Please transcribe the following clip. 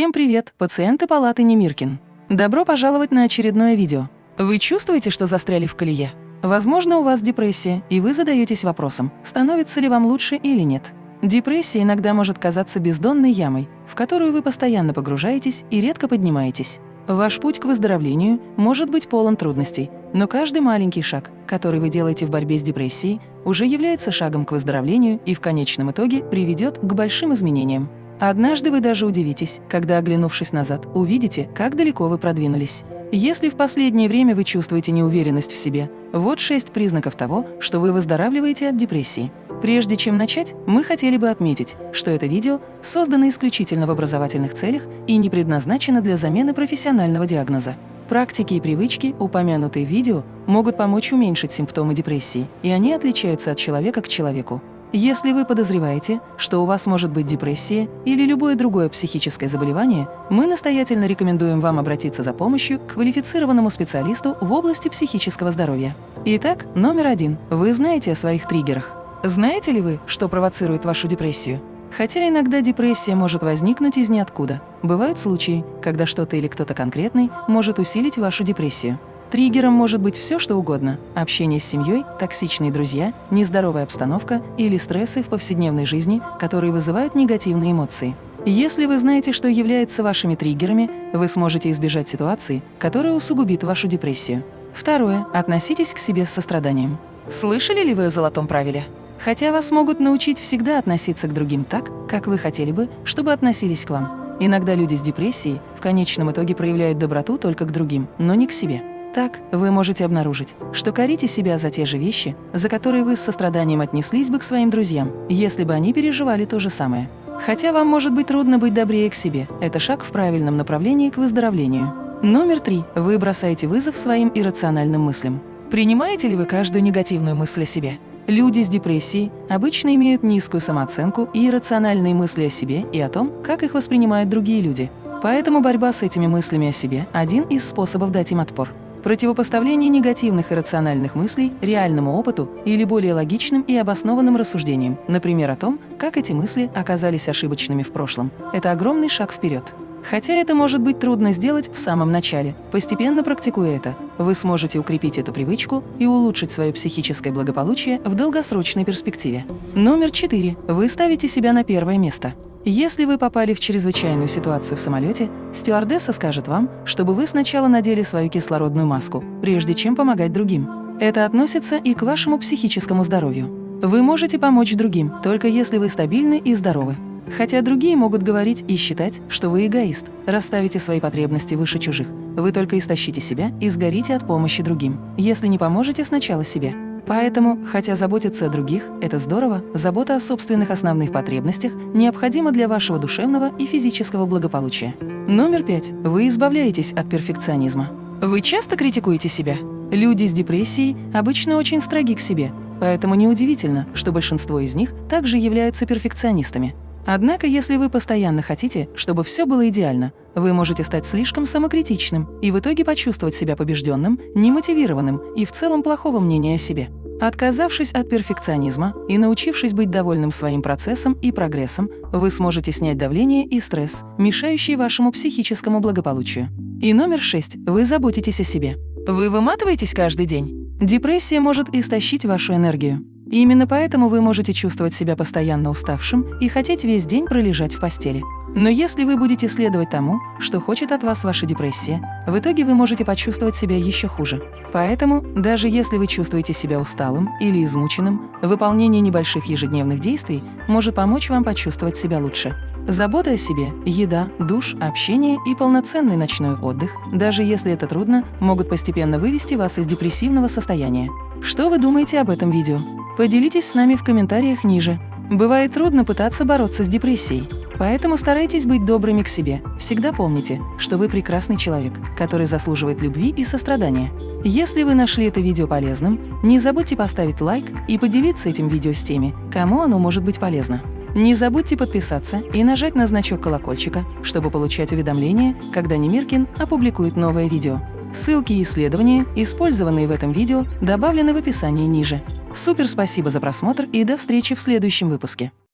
Всем привет, пациенты палаты Немиркин. Добро пожаловать на очередное видео. Вы чувствуете, что застряли в колее? Возможно, у вас депрессия, и вы задаетесь вопросом, становится ли вам лучше или нет. Депрессия иногда может казаться бездонной ямой, в которую вы постоянно погружаетесь и редко поднимаетесь. Ваш путь к выздоровлению может быть полон трудностей, но каждый маленький шаг, который вы делаете в борьбе с депрессией, уже является шагом к выздоровлению и в конечном итоге приведет к большим изменениям. Однажды вы даже удивитесь, когда, оглянувшись назад, увидите, как далеко вы продвинулись. Если в последнее время вы чувствуете неуверенность в себе, вот шесть признаков того, что вы выздоравливаете от депрессии. Прежде чем начать, мы хотели бы отметить, что это видео создано исключительно в образовательных целях и не предназначено для замены профессионального диагноза. Практики и привычки, упомянутые в видео, могут помочь уменьшить симптомы депрессии, и они отличаются от человека к человеку. Если вы подозреваете, что у вас может быть депрессия или любое другое психическое заболевание, мы настоятельно рекомендуем вам обратиться за помощью к квалифицированному специалисту в области психического здоровья. Итак, номер один. Вы знаете о своих триггерах. Знаете ли вы, что провоцирует вашу депрессию? Хотя иногда депрессия может возникнуть из ниоткуда. Бывают случаи, когда что-то или кто-то конкретный может усилить вашу депрессию. Триггером может быть все, что угодно – общение с семьей, токсичные друзья, нездоровая обстановка или стрессы в повседневной жизни, которые вызывают негативные эмоции. Если вы знаете, что является вашими триггерами, вы сможете избежать ситуации, которая усугубит вашу депрессию. Второе. Относитесь к себе с состраданием. Слышали ли вы о золотом правиле? Хотя вас могут научить всегда относиться к другим так, как вы хотели бы, чтобы относились к вам. Иногда люди с депрессией в конечном итоге проявляют доброту только к другим, но не к себе. Так вы можете обнаружить, что корите себя за те же вещи, за которые вы с состраданием отнеслись бы к своим друзьям, если бы они переживали то же самое. Хотя вам может быть трудно быть добрее к себе, это шаг в правильном направлении к выздоровлению. Номер три. Вы бросаете вызов своим иррациональным мыслям. Принимаете ли вы каждую негативную мысль о себе? Люди с депрессией обычно имеют низкую самооценку и иррациональные мысли о себе и о том, как их воспринимают другие люди. Поэтому борьба с этими мыслями о себе – один из способов дать им отпор. Противопоставление негативных и рациональных мыслей реальному опыту или более логичным и обоснованным рассуждениям, например, о том, как эти мысли оказались ошибочными в прошлом. Это огромный шаг вперед. Хотя это может быть трудно сделать в самом начале, постепенно практикуя это, вы сможете укрепить эту привычку и улучшить свое психическое благополучие в долгосрочной перспективе. Номер четыре. Вы ставите себя на первое место. Если вы попали в чрезвычайную ситуацию в самолете, стюардесса скажет вам, чтобы вы сначала надели свою кислородную маску, прежде чем помогать другим. Это относится и к вашему психическому здоровью. Вы можете помочь другим, только если вы стабильны и здоровы. Хотя другие могут говорить и считать, что вы эгоист, расставите свои потребности выше чужих. Вы только истощите себя и сгорите от помощи другим, если не поможете сначала себе. Поэтому, хотя заботиться о других – это здорово, забота о собственных основных потребностях необходима для вашего душевного и физического благополучия. Номер пять. Вы избавляетесь от перфекционизма. Вы часто критикуете себя? Люди с депрессией обычно очень строги к себе, поэтому неудивительно, что большинство из них также являются перфекционистами. Однако, если вы постоянно хотите, чтобы все было идеально, вы можете стать слишком самокритичным и в итоге почувствовать себя побежденным, немотивированным и в целом плохого мнения о себе. Отказавшись от перфекционизма и научившись быть довольным своим процессом и прогрессом, вы сможете снять давление и стресс, мешающие вашему психическому благополучию. И номер шесть. Вы заботитесь о себе. Вы выматываетесь каждый день. Депрессия может истощить вашу энергию. И именно поэтому вы можете чувствовать себя постоянно уставшим и хотеть весь день пролежать в постели. Но если вы будете следовать тому, что хочет от вас ваша депрессия, в итоге вы можете почувствовать себя еще хуже. Поэтому, даже если вы чувствуете себя усталым или измученным, выполнение небольших ежедневных действий может помочь вам почувствовать себя лучше. Забота о себе, еда, душ, общение и полноценный ночной отдых, даже если это трудно, могут постепенно вывести вас из депрессивного состояния. Что вы думаете об этом видео? Поделитесь с нами в комментариях ниже. Бывает трудно пытаться бороться с депрессией. Поэтому старайтесь быть добрыми к себе. Всегда помните, что вы прекрасный человек, который заслуживает любви и сострадания. Если вы нашли это видео полезным, не забудьте поставить лайк и поделиться этим видео с теми, кому оно может быть полезно. Не забудьте подписаться и нажать на значок колокольчика, чтобы получать уведомления, когда Немиркин опубликует новое видео. Ссылки и исследования, использованные в этом видео, добавлены в описании ниже. Супер спасибо за просмотр и до встречи в следующем выпуске.